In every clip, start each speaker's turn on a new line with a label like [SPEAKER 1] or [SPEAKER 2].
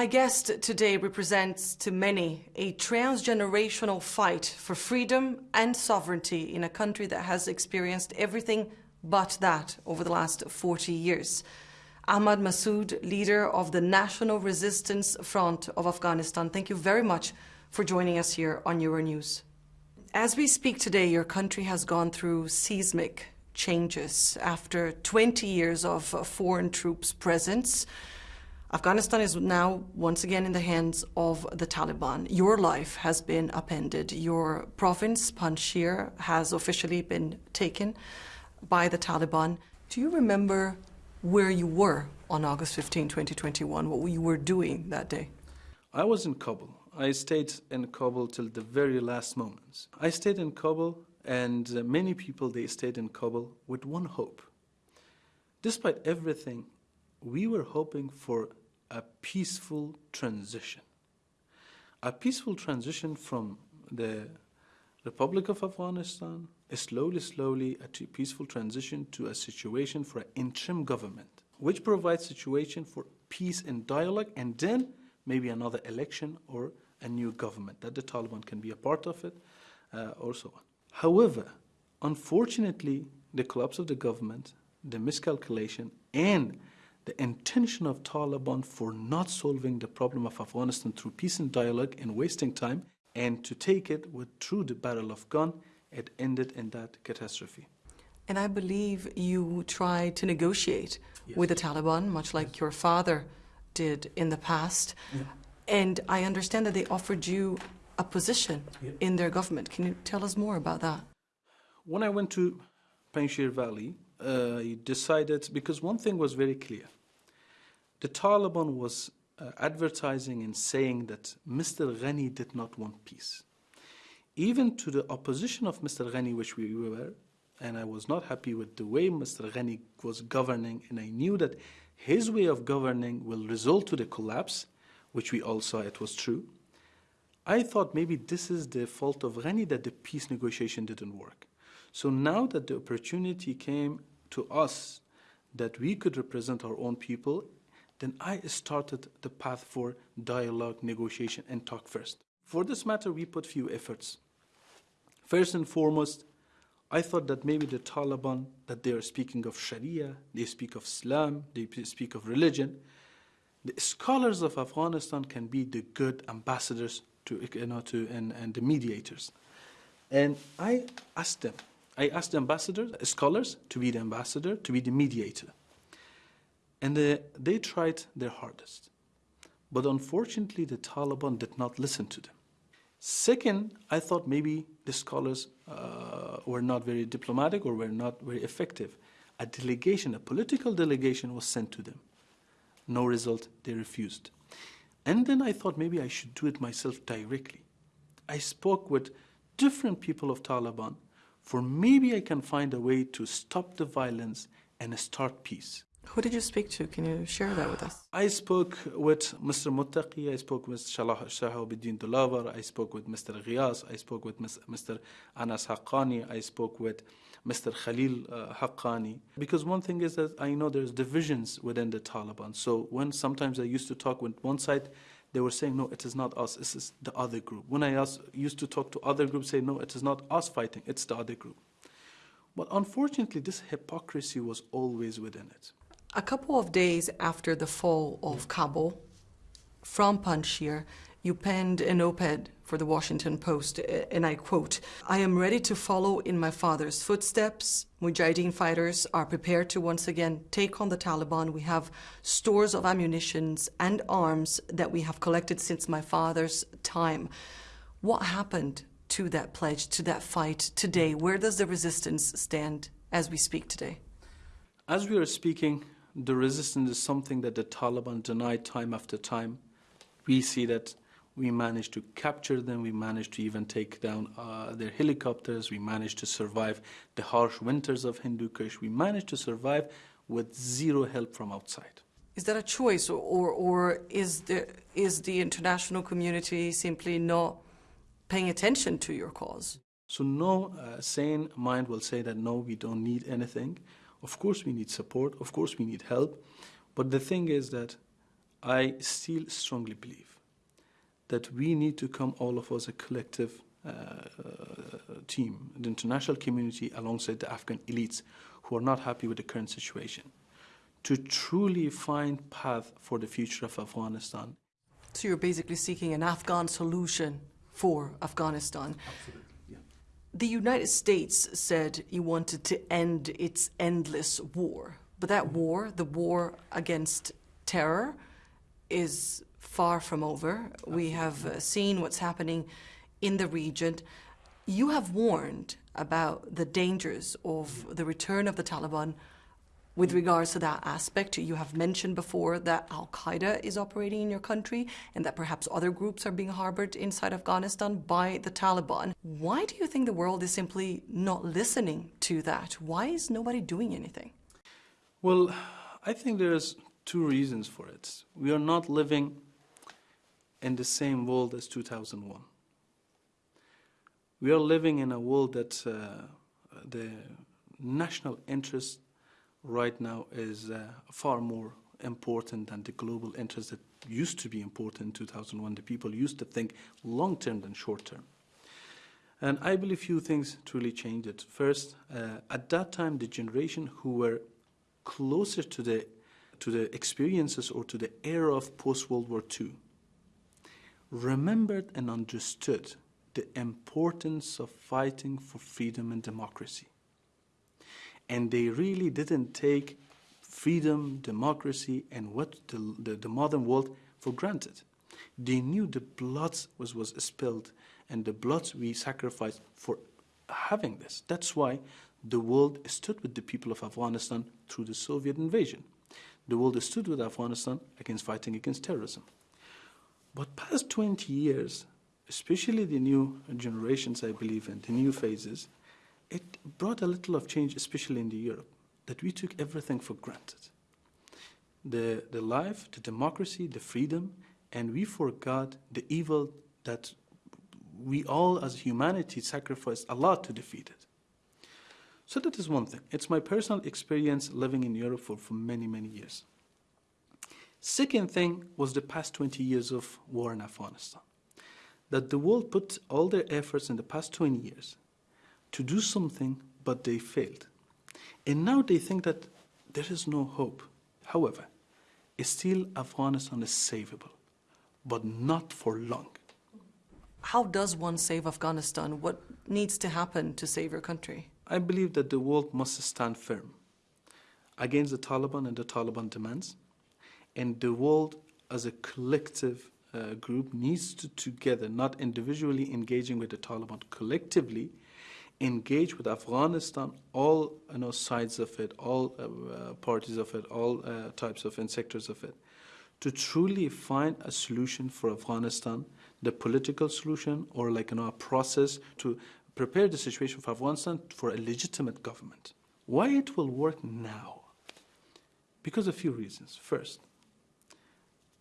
[SPEAKER 1] My guest today represents to many a transgenerational fight for freedom and sovereignty in a country that has experienced everything but that over the last 40 years. Ahmad Massoud, leader of the National Resistance Front of Afghanistan, thank you very much for joining us here on Euronews. As we speak today, your country has gone through seismic changes after 20 years of foreign troops' presence. Afghanistan is now once again in the hands of the Taliban. Your life has been upended. Your province, Panjshir, has officially been taken by the Taliban. Do you remember where you were on August 15, 2021, what you were doing that day?
[SPEAKER 2] I was in Kabul. I stayed in Kabul till the very last moments. I stayed in Kabul, and uh, many people they stayed in Kabul with one hope. Despite everything, we were hoping for a peaceful transition. A peaceful transition from the Republic of Afghanistan, slowly, slowly, a peaceful transition to a situation for an interim government, which provides situation for peace and dialogue, and then maybe another election or a new government that the Taliban can be a part of it, uh, or so on. However, unfortunately, the collapse of the government, the miscalculation, and the intention of Taliban for not solving the problem of Afghanistan through peace and dialogue and wasting time, and to take it with through the barrel of gun, it ended in that catastrophe.
[SPEAKER 1] And I believe you tried to negotiate yes. with the Taliban, much like yes. your father did in the past. Yeah. And I understand that they offered you a position yeah. in their government. Can you tell us more about that?
[SPEAKER 2] When I went to Panjshir Valley, I decided, because one thing was very clear. The Taliban was uh, advertising and saying that Mr. Ghani did not want peace. Even to the opposition of Mr. Ghani, which we were, and I was not happy with the way Mr. Ghani was governing, and I knew that his way of governing will result to the collapse, which we all saw it was true. I thought maybe this is the fault of Ghani that the peace negotiation didn't work. So now that the opportunity came to us that we could represent our own people, then I started the path for dialogue, negotiation, and talk first. For this matter, we put few efforts. First and foremost, I thought that maybe the Taliban, that they are speaking of Sharia, they speak of Islam, they speak of religion. The scholars of Afghanistan can be the good ambassadors to, you know, to, and, and the mediators. And I asked them, I asked ambassadors, scholars, to be the ambassador, to be the mediator. And they, they tried their hardest. But unfortunately, the Taliban did not listen to them. Second, I thought maybe the scholars uh, were not very diplomatic or were not very effective. A delegation, a political delegation, was sent to them. No result, they refused. And then I thought maybe I should do it myself directly. I spoke with different people of Taliban for maybe I can find a way to stop the violence and start peace.
[SPEAKER 1] Who did you speak to? Can you share that with us?
[SPEAKER 2] I spoke with Mr. Muttaqi, I spoke with Shahabuddin Delawar, I spoke with Mr. Ghiyas, I spoke with Mr. Anas Haqqani, I spoke with Mr. Khalil uh, Haqqani. Because one thing is that I know there's divisions within the Taliban. So when sometimes I used to talk with one side, they were saying, no, it is not us, it is the other group. When I asked, used to talk to other groups, say, no, it is not us fighting, it's the other group. But unfortunately, this hypocrisy was always within it.
[SPEAKER 1] A couple of days after the fall of Kabul, from Panjshir, you penned an op-ed for the Washington Post, eh, and I quote, I am ready to follow in my father's footsteps. Mujahideen fighters are prepared to once again take on the Taliban. We have stores of ammunitions and arms that we have collected since my father's time. What happened to that pledge, to that fight today? Where does the resistance stand as we speak today?
[SPEAKER 2] As we are speaking, the resistance is something that the Taliban denied time after time. We see that we managed to capture them, we managed to even take down uh, their helicopters, we managed to survive the harsh winters of Hindu Kush, we managed to survive with zero help from outside.
[SPEAKER 1] Is that a choice, or, or, or is, the, is the international community simply not paying attention to your cause?
[SPEAKER 2] So no uh, sane mind will say that no, we don't need anything. Of course we need support, of course we need help, but the thing is that I still strongly believe that we need to come all of us a collective uh, team, the international community alongside the Afghan elites who are not happy with the current situation, to truly find path for the future of Afghanistan.
[SPEAKER 1] So you're basically seeking an Afghan solution for Afghanistan.
[SPEAKER 2] Absolutely. Yeah.
[SPEAKER 1] The United States said you wanted to end its endless war. But that war, the war against terror, is far from over. We have uh, seen what's happening in the region. You have warned about the dangers of the return of the Taliban with regards to that aspect. You have mentioned before that Al Qaeda is operating in your country and that perhaps other groups are being harbored inside Afghanistan by the Taliban. Why do you think the world is simply not listening to that? Why is nobody doing anything?
[SPEAKER 2] Well, I think there's two reasons for it. We are not living in the same world as 2001. We are living in a world that uh, the national interest right now is uh, far more important than the global interest that used to be important in 2001. The people used to think long term than short term. And I believe few things truly changed it. First, uh, at that time, the generation who were closer to the to the experiences or to the era of post World War II remembered and understood the importance of fighting for freedom and democracy. And they really didn't take freedom, democracy, and what the, the, the modern world for granted. They knew the blood was, was spilled and the blood we sacrificed for having this. That's why the world stood with the people of Afghanistan through the Soviet invasion. The world stood with Afghanistan against fighting against terrorism. But past 20 years, especially the new generations, I believe, and the new phases, it brought a little of change, especially in the Europe, that we took everything for granted. The, the life, the democracy, the freedom, and we forgot the evil that we all as humanity sacrificed a lot to defeat it. So that is one thing. It's my personal experience living in Europe for, for many, many years. Second thing was the past 20 years of war in Afghanistan. That the world put all their efforts in the past 20 years to do something, but they failed. And now they think that there is no hope. However, still Afghanistan is savable, but not for long.
[SPEAKER 1] How does one save Afghanistan? What needs to happen to save your country?
[SPEAKER 2] I believe that the world must stand firm against the Taliban and the Taliban demands, and the world as a collective uh, group needs to together, not individually engaging with the Taliban, collectively engage with Afghanistan, all you know, sides of it, all uh, parties of it, all uh, types of and sectors of it, to truly find a solution for Afghanistan, the political solution, or like you know, a process to prepare the situation for Afghanistan for a legitimate government. Why it will work now? Because of a few reasons. First,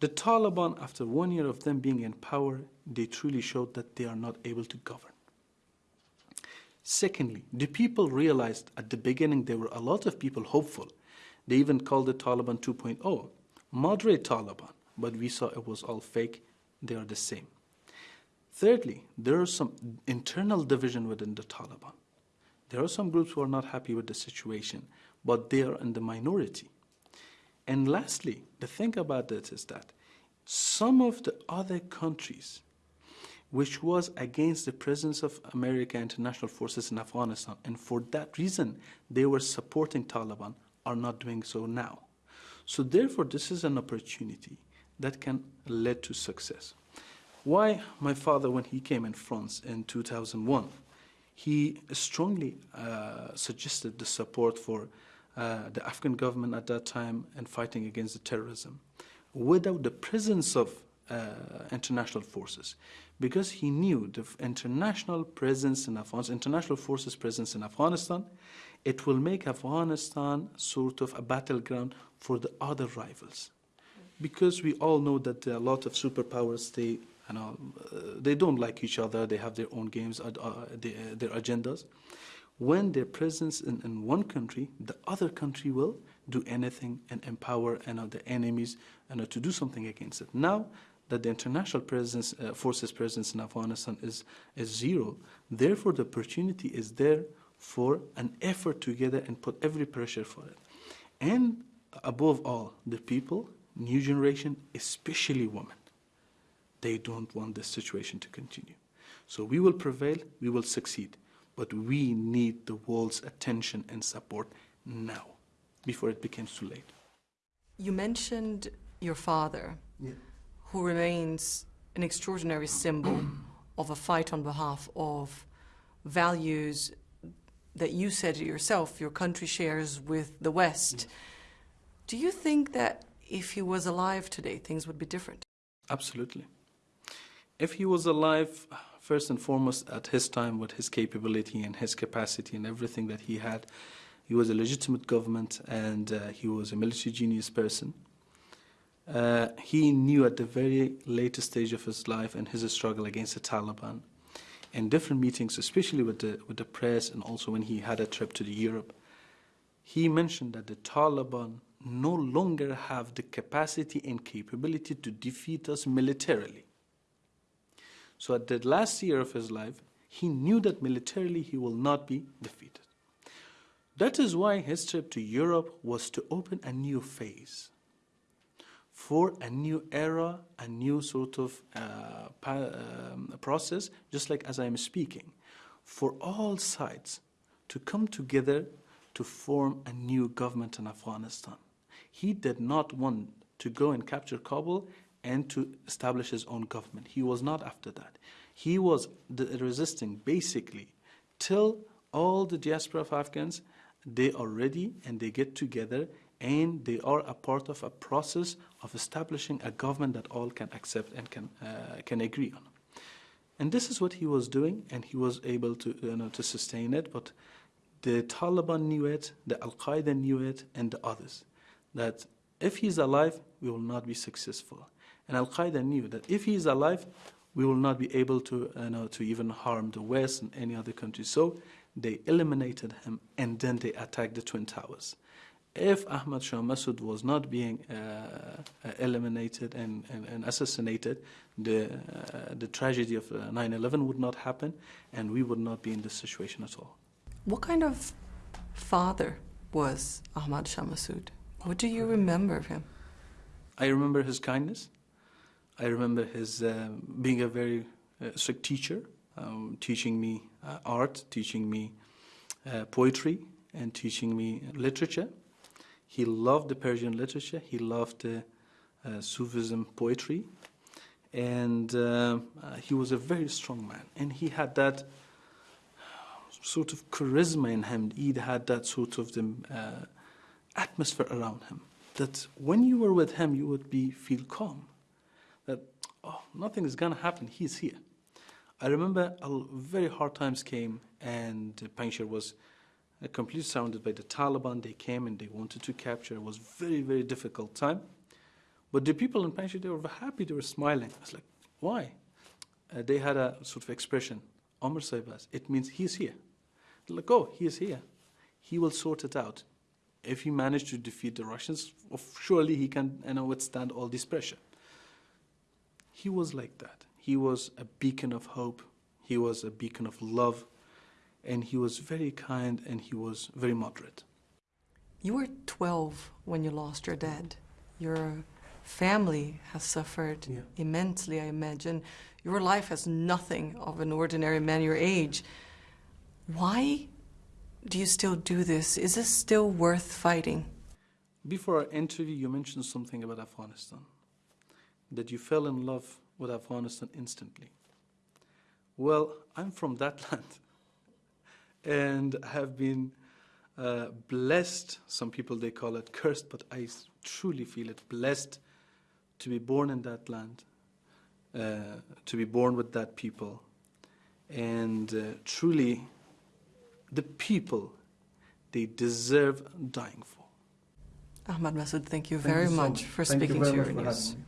[SPEAKER 2] the Taliban, after one year of them being in power, they truly showed that they are not able to govern. Secondly, the people realized at the beginning there were a lot of people hopeful. They even called the Taliban 2.0, moderate Taliban, but we saw it was all fake. They are the same. Thirdly, there are some internal division within the Taliban. There are some groups who are not happy with the situation, but they are in the minority. And lastly, the thing about it is that some of the other countries which was against the presence of American international forces in Afghanistan, and for that reason they were supporting Taliban, are not doing so now. So therefore, this is an opportunity that can lead to success. Why my father, when he came in France in 2001, he strongly uh, suggested the support for uh, the Afghan government at that time and fighting against the terrorism without the presence of uh, international forces because he knew the international presence in Afghanistan, international forces presence in Afghanistan, it will make Afghanistan sort of a battleground for the other rivals. Because we all know that a lot of superpowers, they you know, uh, they don't like each other. They have their own games, uh, they, uh, their agendas. When their presence in, in one country, the other country will do anything and empower know, the enemies know, to do something against it. Now that the international presence, uh, forces presence in Afghanistan is, is zero, therefore the opportunity is there for an effort together and put every pressure for it. And above all, the people, new generation, especially women, they don't want this situation to continue. So we will prevail, we will succeed, but we need the world's attention and support now, before it becomes too late.
[SPEAKER 1] You mentioned your father,
[SPEAKER 2] Yeah.
[SPEAKER 1] who remains an extraordinary symbol of a fight on behalf of values that you said yourself your country shares with the West. Do you think that if he was alive today, things would be different?
[SPEAKER 2] Absolutely. If he was alive, first and foremost, at his time, with his capability and his capacity and everything that he had, he was a legitimate government and uh, he was a military genius person. Uh, he knew at the very latest stage of his life and his struggle against the Taliban, in different meetings, especially with the, with the press and also when he had a trip to Europe, he mentioned that the Taliban no longer have the capacity and capability to defeat us militarily. So at the last year of his life, he knew that militarily he will not be defeated. That is why his trip to Europe was to open a new phase for a new era, a new sort of uh, um, process, just like as I am speaking, for all sides to come together to form a new government in Afghanistan. He did not want to go and capture Kabul and to establish his own government. He was not after that. He was resisting basically till all the diaspora of Afghans they are ready and they get together and they are a part of a process of establishing a government that all can accept and can, uh, can agree on. And this is what he was doing, and he was able to, you know, to sustain it. But the Taliban knew it, the Al Qaeda knew it, and the others. That if he's alive, we will not be successful. And Al Qaeda knew that if he is alive, we will not be able to, you know, to even harm the West and any other country. So they eliminated him, and then they attacked the Twin Towers if Ahmad Shah Massoud was not being uh, eliminated and, and, and, assassinated, the, uh, the tragedy of 9 11 would not happen, and we would not be in this situation at all.
[SPEAKER 1] What kind of father was Ahmad Shah Massoud? What do you remember of him?
[SPEAKER 2] I remember his kindness. I remember his uh, being a very uh, strict teacher, um, teaching me uh, art, teaching me poetry, and teaching me literature. He loved the Persian literature. He loved the Sufism poetry, and uh, he was a very strong man. And he had that sort of charisma in him. He had that sort of the, uh, atmosphere around him. That when you were with him, you would be feel calm. That oh, nothing is gonna happen. He's here. I remember a very hard times came, and Panjshir was completely surrounded by the Taliban. They came and they wanted to capture. It was very, very difficult time. But the people in Panjshir, they were happy, they were smiling. I was like, why? Uh, they had a sort of expression, Amr Saibas. It means he's here. They're like, oh, he is here. He will sort it out. If he managed to defeat the Russians, surely he can you know, withstand all this pressure. He was like that. He was a beacon of hope. He was a beacon of love and he was very kind and he was very moderate.
[SPEAKER 1] You were 12 when you lost your dad. Your family has suffered
[SPEAKER 2] Yeah.
[SPEAKER 1] immensely, I imagine. Your life has nothing of an ordinary man your age. Why do you still do this? Is this still worth fighting?
[SPEAKER 2] Before our interview, you mentioned something about Afghanistan, that you fell in love with Afghanistan instantly. Well, I'm from that land and have been uh, blessed. Some people they call it cursed, but I truly feel it blessed to be born in that land, uh, to be born with that people, and uh, truly, the people they deserve dying for.
[SPEAKER 1] Ahmad Massoud, thank you
[SPEAKER 3] Thank
[SPEAKER 1] very
[SPEAKER 3] you so
[SPEAKER 1] much
[SPEAKER 3] much.
[SPEAKER 1] for
[SPEAKER 3] Thank you
[SPEAKER 1] speaking
[SPEAKER 3] very
[SPEAKER 1] to
[SPEAKER 3] much
[SPEAKER 1] your
[SPEAKER 3] for
[SPEAKER 1] news.
[SPEAKER 3] having me.